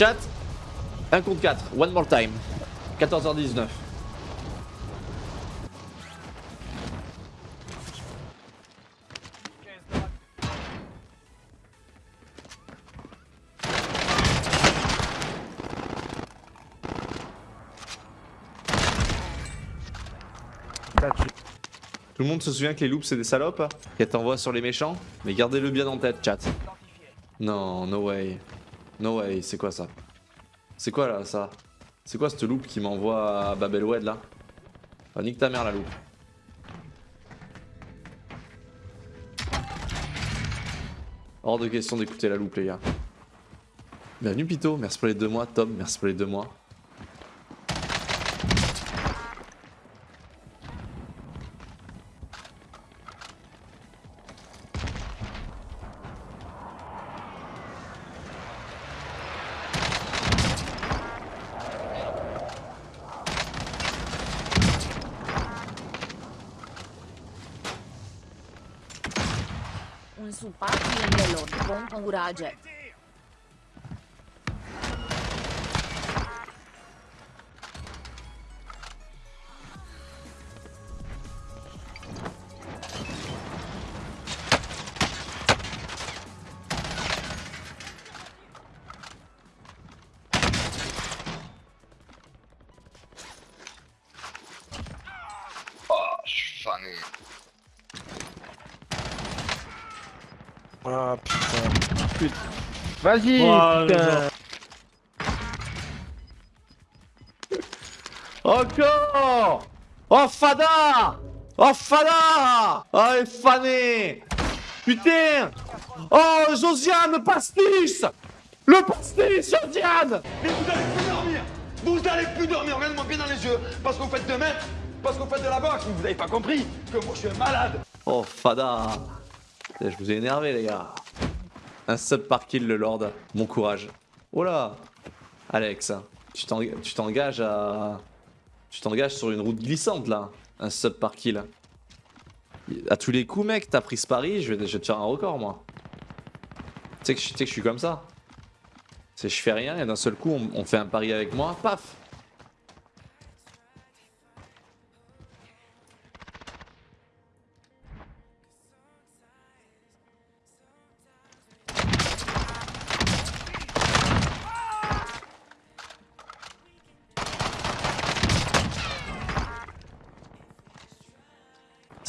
Chat 1 contre 4, one more time. 14h19. Tout le monde se souvient que les loups c'est des salopes Qu'elles t'envoient sur les méchants Mais gardez-le bien en tête, chat. Non, no way. No way, c'est quoi ça C'est quoi là, ça C'est quoi cette loupe qui m'envoie à Babelwed là Ah, nique ta mère la loupe. Hors de question d'écouter la loupe les gars. Bienvenue Pito, merci pour les deux mois. Tom, merci pour les deux mois. usupat, el lor vom. Vas-y, Oh. Encore Oh Fada Oh Fada Oh elle est fanée Putain Oh Josiane Pastis Le pastis Josiane Mais vous allez plus dormir. Vous allez plus dormir. Regardez-moi bien dans les yeux. Parce que vous faites de main Parce que vous faites de la boxe Vous avez pas compris que moi je suis un malade. Oh Fada Je vous ai énervé les gars Un sub par kill le Lord. Bon courage. Oh là. Alex tu t'eng- tu t'engages à... Tu t'engages sur une route glissante là. Un sub par kill À tous les coups mec t'as pris ce pari je vais, je te faire un record moi. Tu sais que, je- suis comme ça. Je fais rien et d'un seul coup on fait un pari avec moi Paf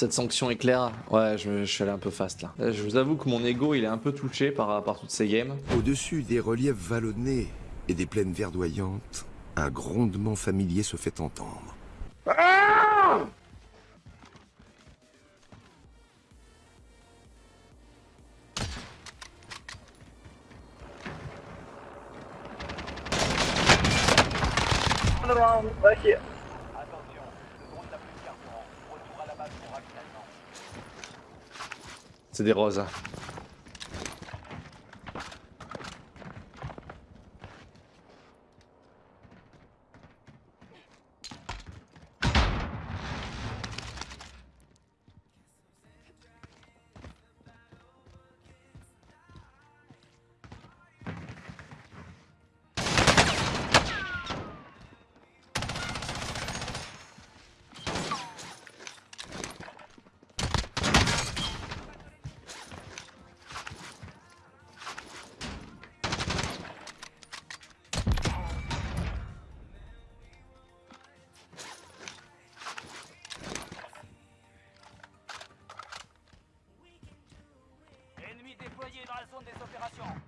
Cette sanction est claire Ouais, je, je suis allé un peu fast là. Euh, Je vous avoue que mon ego il est un peu touché par, par toutes ces games. Au-dessus des reliefs vallonnés et des plaines verdoyantes, un grondement familier se fait entendre. C'est des roses. Zone des opérations.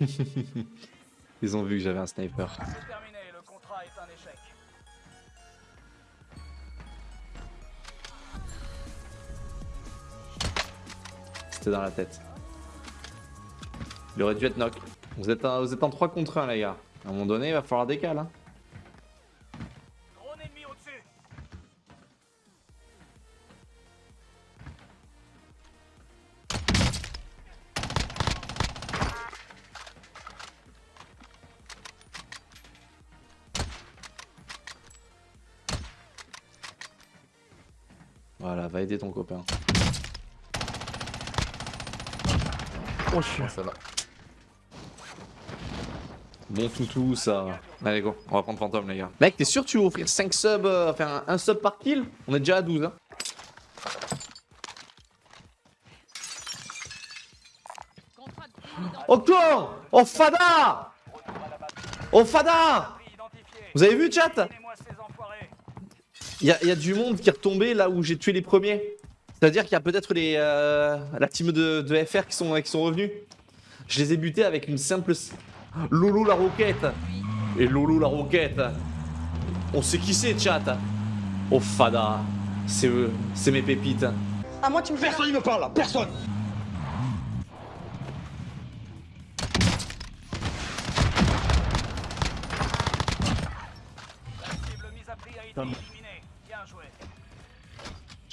Ils ont vu que j'avais un sniper. C'est terminé, le contrat est un échec. C'était dans la tête. Il aurait dû être knock. Vous êtes, un- vous êtes en 3 contre 1 les gars. À un moment donné il va falloir décaler. Hein. Ton copain. Oh, je suis. Ça va. Bon toutou ça. Allez go, on va prendre fantôme les gars. Mec, t'es sûr que tu veux offrir 5 subs, euh, enfin un, sub par kill? On est déjà à 12 hein. Encore Oh Fada Oh Fada Vous avez vu chat? Il y, a- y a du monde qui est retombé là où j'ai tué les premiers. C'est-à-dire qu'il y a peut-être les euh, la team de, de FR qui sont, qui sont revenus. Je les ai butés avec une simple... s- Lolo la roquette. Et Lolo la roquette. On sait qui c'est chat. Oh Fada. C'est eux, c'est mes pépites. À moi, tu me Personne ne me parle. Là, personne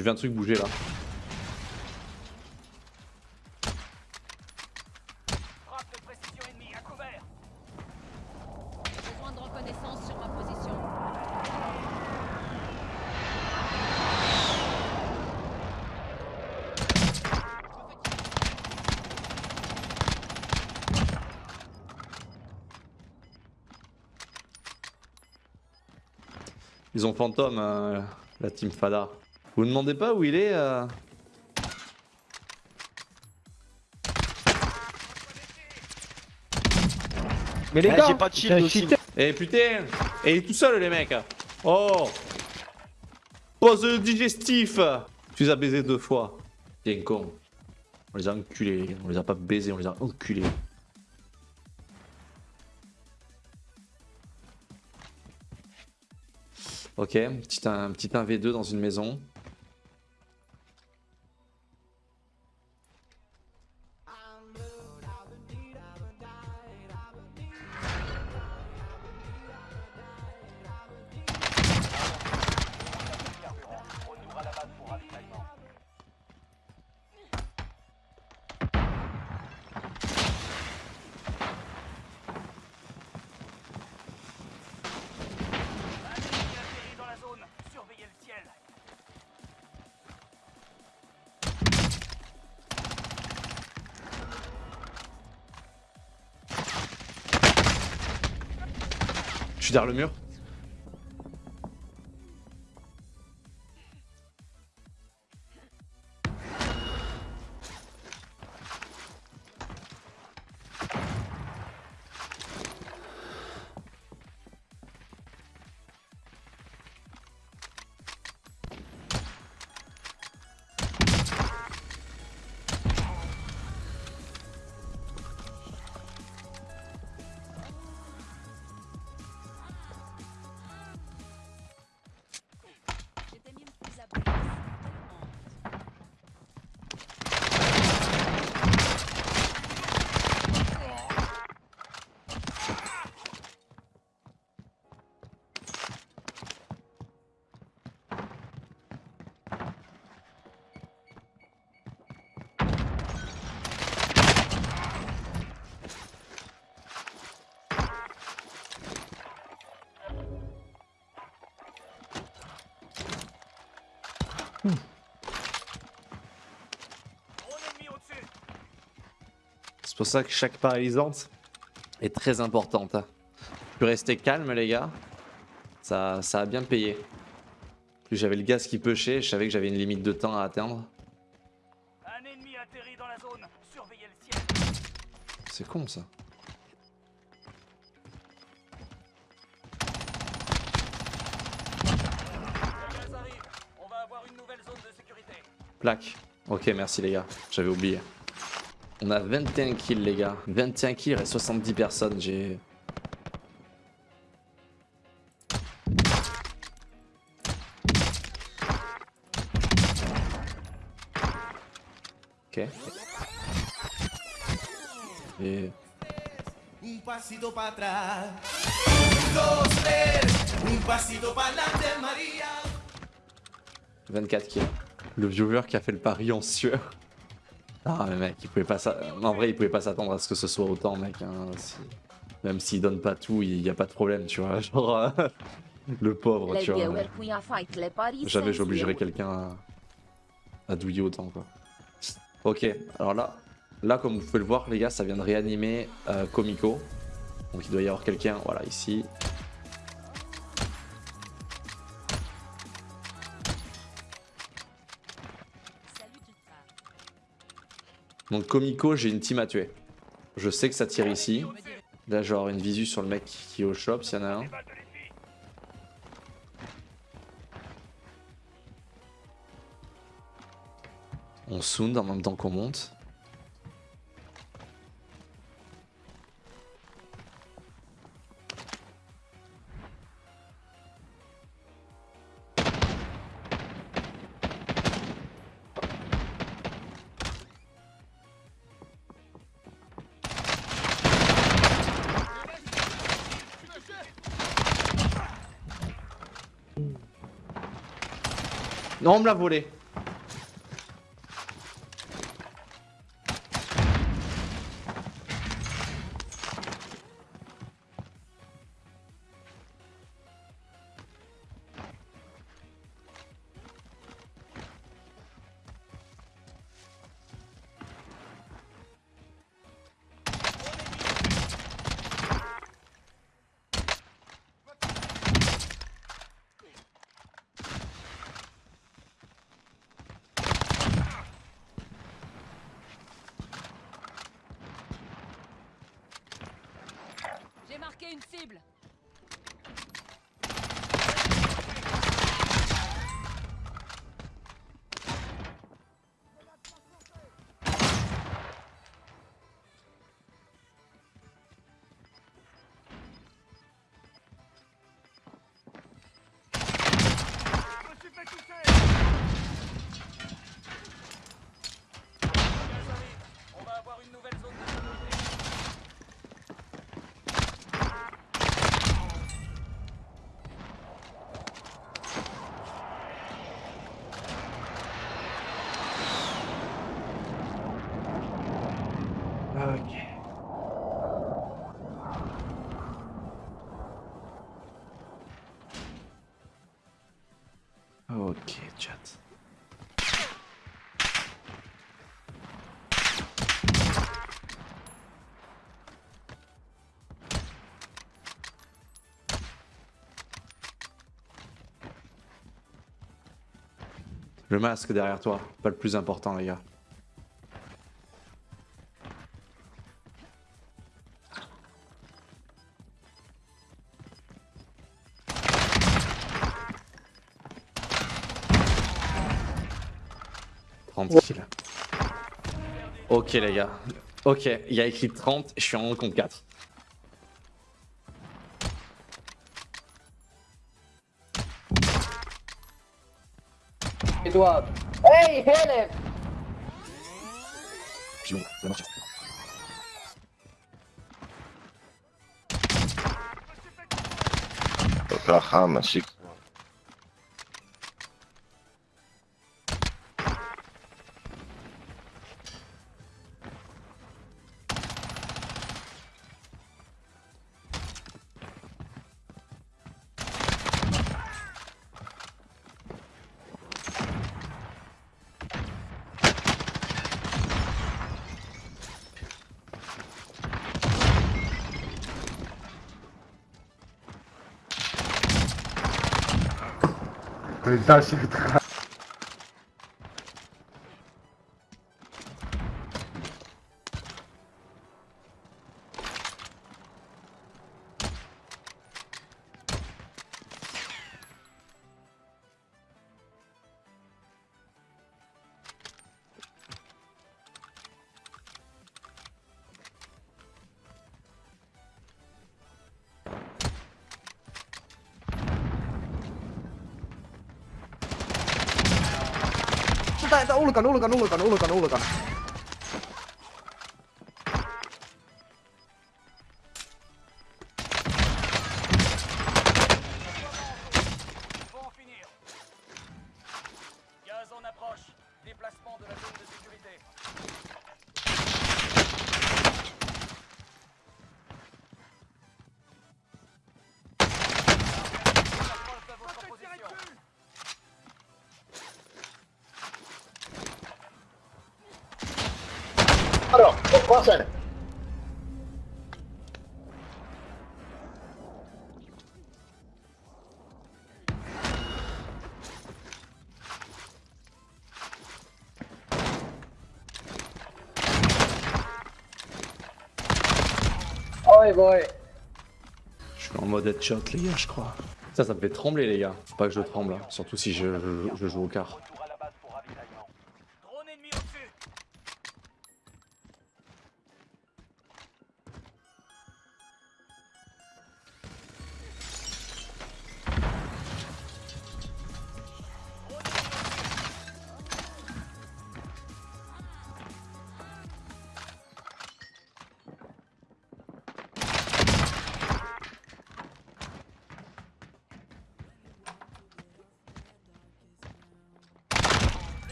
J'ai vu un truc bouger là. Frappe de précision ennemie à couvert. Besoin de reconnaissance sur ma position. Ils ont fantôme, euh, la team Fada. Vous ne demandez pas où il est euh Mais les Eh, gars, j'ai pas de shield aussi. Eh putain Et il est tout seul les mecs Oh Pose le digestif Tu les as baisés deux fois. Bien con. On les a enculés, les gars. on les a pas baisés, on les a enculés. Ok, petit, un petit 1v2 dans une maison. Suis le mur. Pour ça que chaque paralysante est très importante. hein. Plus rester calme les gars. Ça, ça a bien payé. Plus j'avais le gaz qui pêchait, je savais que j'avais une limite de temps à atteindre. C'est con ça. Plaque. Ok, merci les gars. J'avais oublié. On a 21 kills les gars. 21 kills, il reste 70 personnes. J'ai... Ok. Et... Un pasito para atrás. Un, dos, tres. Un pasito para adelante, María. 24 kills. Le viewer qui a fait le pari en sueur. Ah mais mec, il pouvait pas s'a- En vrai, il pouvait pas s'attendre à ce que ce soit autant, mec. hein, si- Même s'il donne pas tout, il y a pas de problème, tu vois. Genre, euh, le pauvre, tu vois. Jamais viewers. quelqu'un à... à douiller autant quoi. Ok, alors là, là comme vous pouvez le voir les gars, ça vient de réanimer euh, Komiko. Donc il doit y avoir quelqu'un, voilà ici. Donc Komiko, j'ai une team à tuer. Je sais que ça tire ici. Là genre une visu sur le mec qui est au shop s'il y en a un. On sound en même temps qu'on monte. On me l'a volé. Une cible. Ok, chat. Le masque derrière toi, pas le plus important les gars. Ok les gars. Ok, il y a écrit 30, je suis en compte 4. Edward. Hey, marche. Putain, Да, всех так. tak tak ulukan ulukan ulukan ulukan ulukan Boy. Je suis en mode headshot, les gars, je crois. Ça, ça me fait trembler, les gars. Faut pas que je tremble, hein. surtout si je, je- je joue au quart.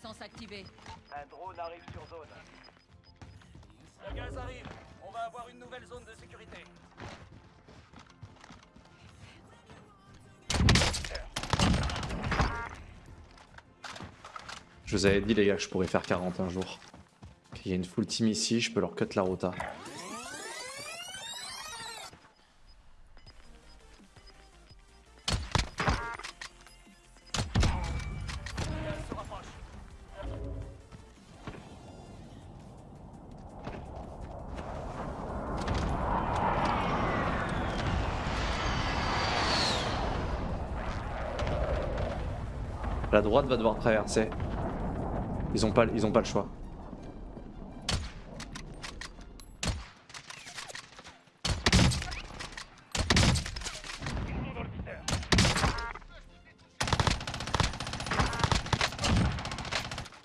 Reconnaissance activé. Un drone arrive sur zone. Le gaz arrive. On va avoir une nouvelle zone de sécurité. Je vous avais dit, les gars, que je pourrais faire 40 un jour. Il y a une full team ici, je peux leur cut la rota. La droite va devoir traverser. Ils ont pas, ils ont pas le choix.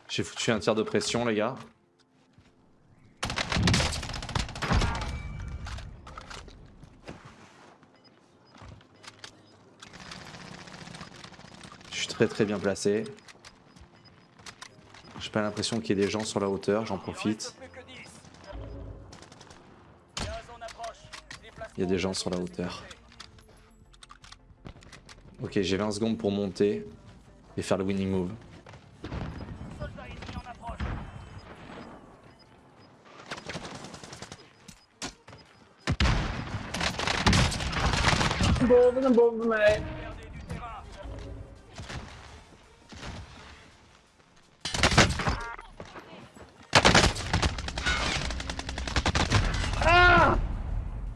J'ai foutu un tir de pression, les gars. Très très bien placé. J'ai pas l'impression qu'il y ait des gens sur la hauteur, j'en profite. reste plus que 10. Gaz en approche. Il y a des gens sur la hauteur. Ok, j'ai 20 secondes pour monter et faire le winning move.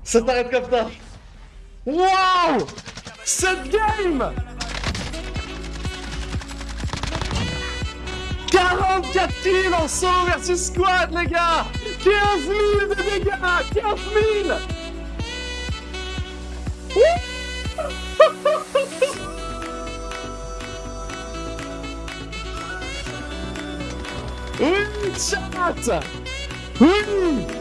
Ça t'arrête comme ça. Wow! Cette game! 44 kills en solo versus squad les gars! 15 000 de dégâts! 15 000 Oui, chat Oui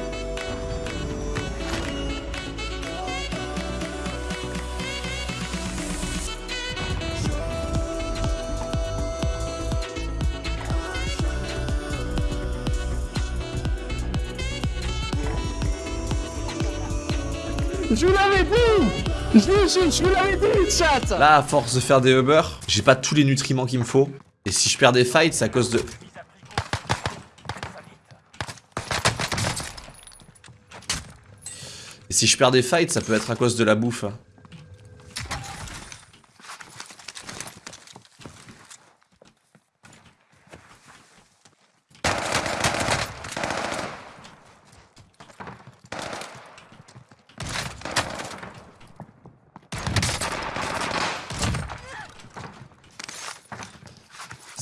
Je vous l'avais dit Je, vous l'avais dit, chat Là, à force de faire des Uber, j'ai pas tous les nutriments qu'il me faut. Et si je perds des fights, c'est à cause de... Et si je perds des fights, ça peut être à cause de la bouffe.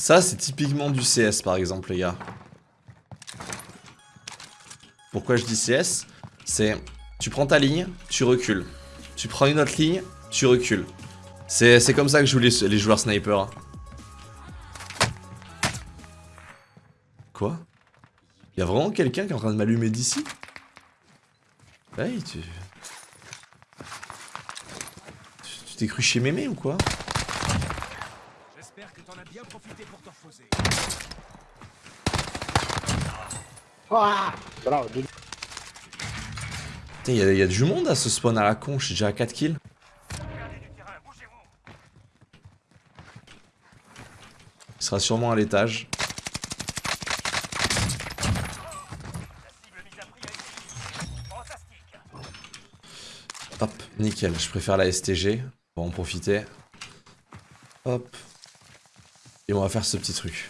Ça, c'est typiquement du CS, par exemple, les gars. Pourquoi je dis CS C'est, tu prends ta ligne, tu recules. Tu prends une autre ligne, tu recules. C'est comme ça que jouent les, les joueurs sniper. Quoi? Y'a vraiment quelqu'un qui est en train de m'allumer d'ici? Hey. Tu- Tu t'es cru chez Mémé ou quoi? bien pour ah y a du monde à ce spawn à la con, je suis déjà à 4 kills. Il sera sûrement à l'étage. Hop, nickel, je préfère la STG. On va en profiter. Hop. Et on va faire ce petit truc.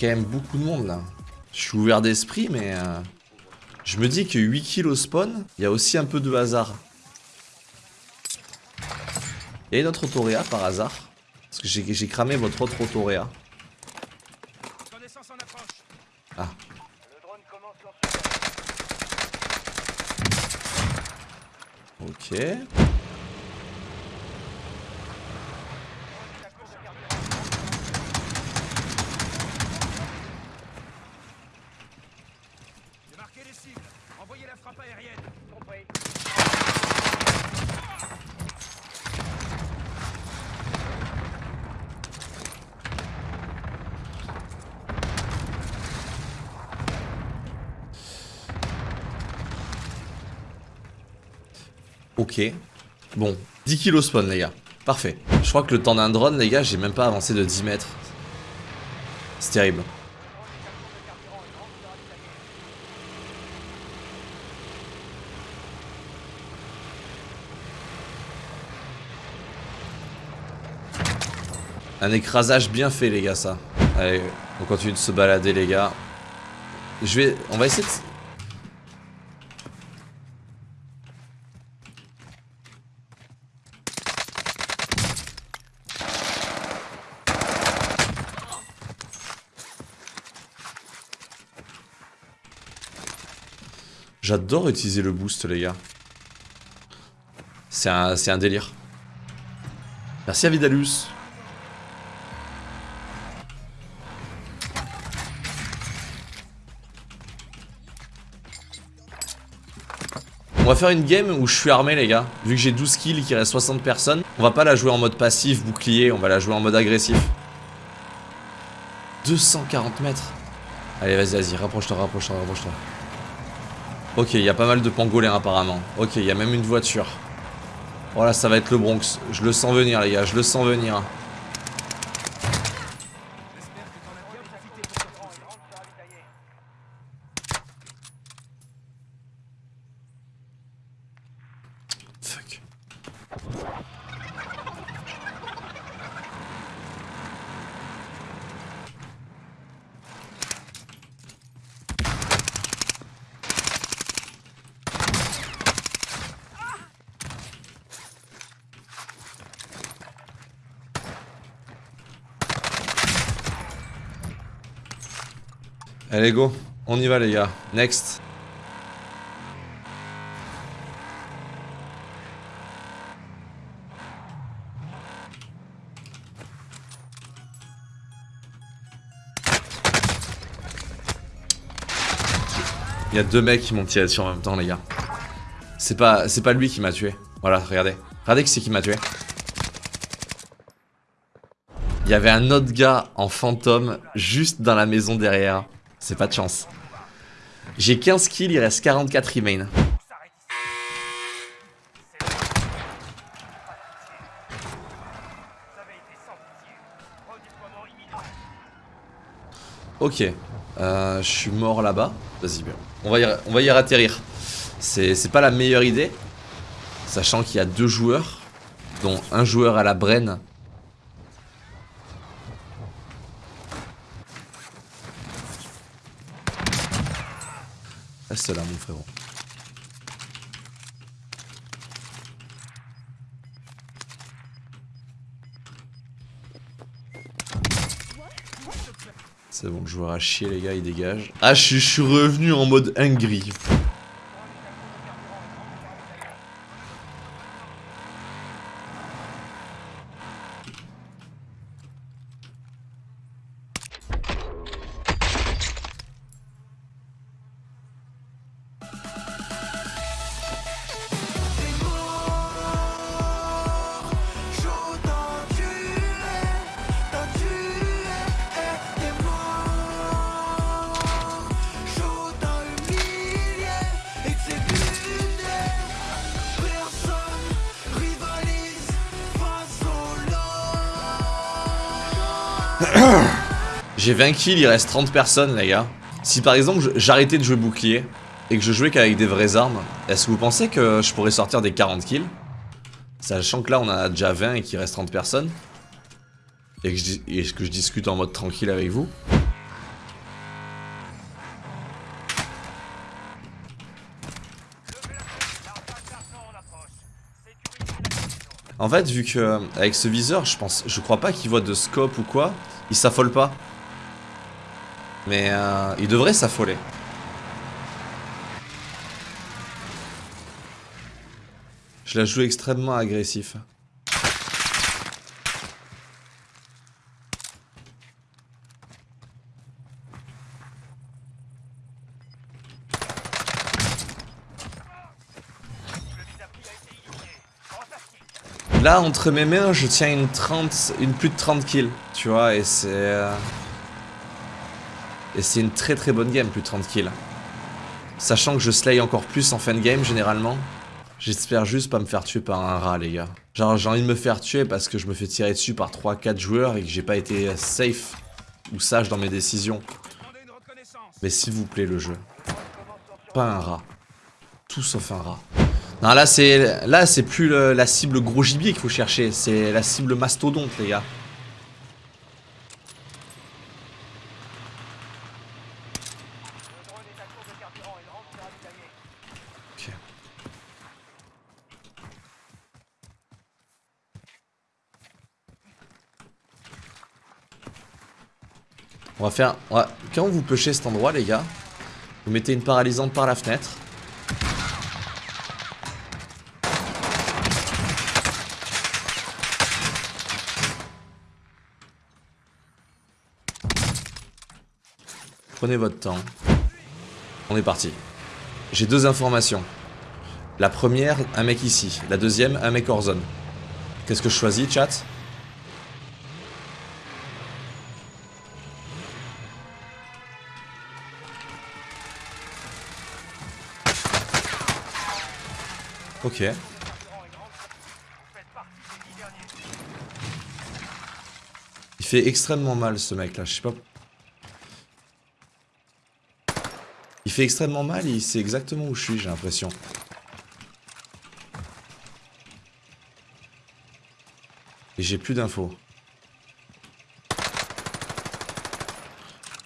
Quand même beaucoup de monde là. Je suis ouvert d'esprit, mais euh, je me dis que 8 kills au spawn, il y a aussi un peu de hasard. Il y a une autre autoréa par hasard. Parce que j'ai cramé votre autre autoréa. Ah. Ok. J'ai marqué les cibles. Envoyez la frappe aérienne. Compris. Ok. Bon, 10 kilos spawn les gars. Parfait. Je crois que le temps d'un drone les gars, j'ai même pas avancé de 10 mètres. C'est terrible. Un écrasage bien fait les gars ça. Allez, on continue de se balader les gars. Je vais... On va essayer de... J'adore utiliser le boost les gars. C'est un, délire. Merci à Vidalus. On va faire une game où je suis armé les gars. Vu que j'ai 12 kills qu'il reste 60 personnes, on va pas la jouer en mode passif, bouclier, on va la jouer en mode agressif. 240 mètres. Allez vas-y, vas-y, rapproche-toi, rapproche-toi, rapproche-toi. Ok, il y a pas mal de pangolins apparemment. Ok, il y a même une voiture. Voilà, ça va être le Bronx. Je le sens venir les gars, je le sens venir. Allez go, on y va les gars. Next. Il y a deux mecs qui m'ont tiré dessus en même temps les gars. C'est pas, c'est pas lui qui m'a tué. Voilà, regardez. Regardez qui c'est qui m'a tué. Il y avait un autre gars en fantôme juste dans la maison derrière. C'est pas de chance. J'ai 15 kills, il reste 44 remain. Ok. Euh, je suis mort là-bas. Vas-y, bien. On va y, on va y atterrir. C'est pas la meilleure idée. Sachant qu'il y a deux joueurs. Dont un joueur à la Brenne. Reste là, mon frérot. C'est bon, le joueur a chier, les gars, il dégage. Ah, je je suis revenu en mode hungry. J'ai 20 kills, il reste 30 personnes, les gars. Si par exemple j'arrêtais de jouer bouclier et que je jouais qu'avec des vraies armes, est-ce que vous pensez que je pourrais sortir des 40 kills? Sachant que là on a déjà 20 et qu'il reste 30 personnes. Et que, je, que je discute en mode tranquille avec vous. En fait, vu que avec ce viseur, je pense, je crois pas qu'il voit de scope ou quoi, il s'affole pas. Mais euh, il devrait s'affoler. Je la joue extrêmement agressif. Là, entre mes mains, je tiens une 30, une plus de 30 kills, tu vois, et c'est... euh, Et c'est une très très bonne game, plus de 30 kills. Sachant que je slay encore plus en fin de game, généralement. J'espère juste pas me faire tuer par un rat, les gars. Genre, j'ai envie de me faire tuer parce que je me fais tirer dessus par 3-4 joueurs et que j'ai pas été safe ou sage dans mes décisions. Mais s'il vous plaît, le jeu. Pas un rat. Tout sauf un rat. Non, là, c'est plus la cible gros gibier qu'il faut chercher. C'est la cible mastodonte, les gars. On va faire... Quand vous pêchez cet endroit, les gars, vous mettez une paralysante par la fenêtre. Prenez votre temps. On est parti. J'ai deux informations. La première, un mec ici. La deuxième, un mec hors zone. Qu'est-ce que je choisis, chat? Ok. Il fait extrêmement mal ce mec là, je sais pas. Il fait extrêmement mal et il sait exactement où je suis, j'ai l'impression. Et j'ai plus d'infos.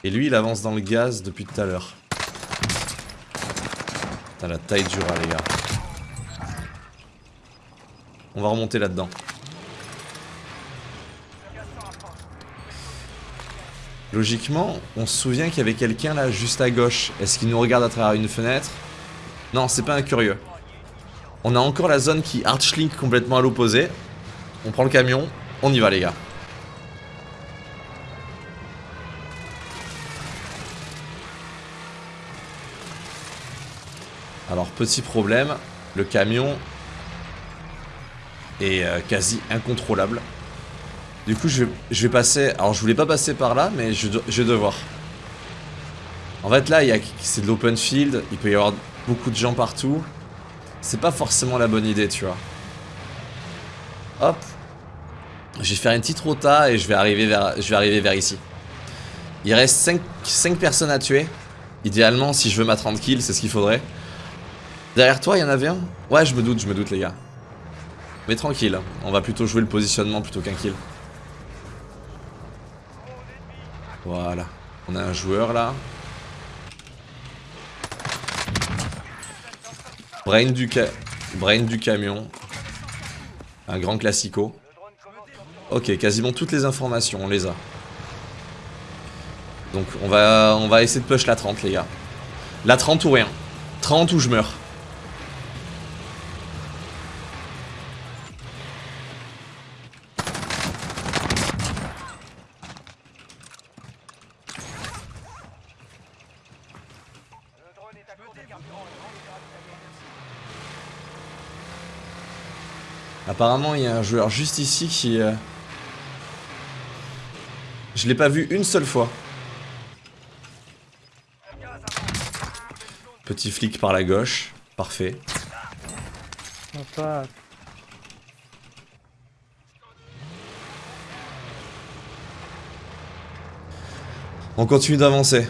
Et lui, il avance dans le gaz depuis tout à l'heure. Putain, la taille du rat, les gars. On va remonter là-dedans. Logiquement, on se souvient qu'il y avait quelqu'un là juste à gauche. Est-ce qu'il nous regarde à travers une fenêtre? Non, c'est pas un curieux. On a encore la zone qui archlink complètement à l'opposé. On prend le camion, on y va les gars. Alors petit problème, le camion est euh, quasi incontrôlable. Du coup je vais, passer, alors je voulais pas passer par là mais je, vais devoir. En fait là c'est de l'open field, il peut y avoir beaucoup de gens partout. C'est pas forcément la bonne idée tu vois. Hop. Je vais faire une petite rota et je vais arriver vers, je vais arriver vers ici. Il reste 5, personnes à tuer. Idéalement, si je veux ma 30 kills, c'est ce qu'il faudrait. Derrière toi, il y en avait un? Ouais, je me doute, je me doute, les gars. Mais tranquille, on va plutôt jouer le positionnement plutôt qu'un kill. Voilà. On a un joueur là. Brain du, camion. Un grand classico. Ok, quasiment toutes les informations, on les a. Donc on va, on va essayer de push la 30 les gars. La 30 ou rien. 30 ou je meurs. Apparemment, il y a un joueur juste ici qui... euh, Je l'ai pas vu une seule fois. Petit flic par la gauche. Parfait. On continue d'avancer.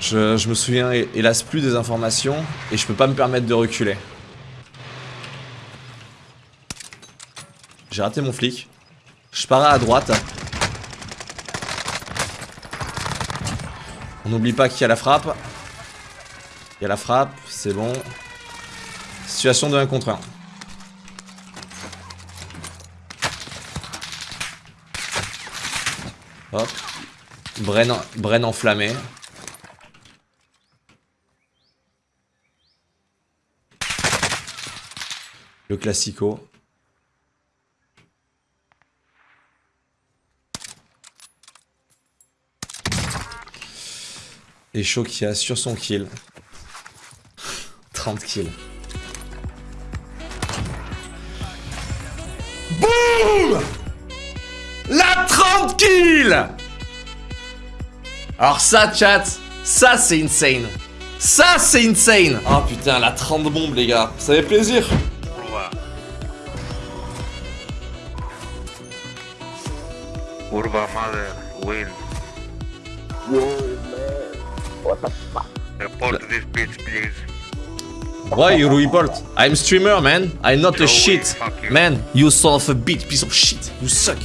Je, je me souviens hé- hélas plus des informations et je peux pas me permettre de reculer. J'ai raté mon flic. Je pars à droite. On n'oublie pas qu'il y a la frappe. Il y a la frappe, c'est bon. Situation de 1 contre 1. Hop. Bren, Bren enflammé. Le classico. Et Shaw qui assure son kill. 30 kills. Boum La 30 kills Alors ça, chat, ça c'est insane. Ça c'est insane Oh putain, la 30 bombes les gars, ça fait plaisir Why you report? I'm streamer man, I'm not a shit. Man, you son of a bitch, piece of shit, you suck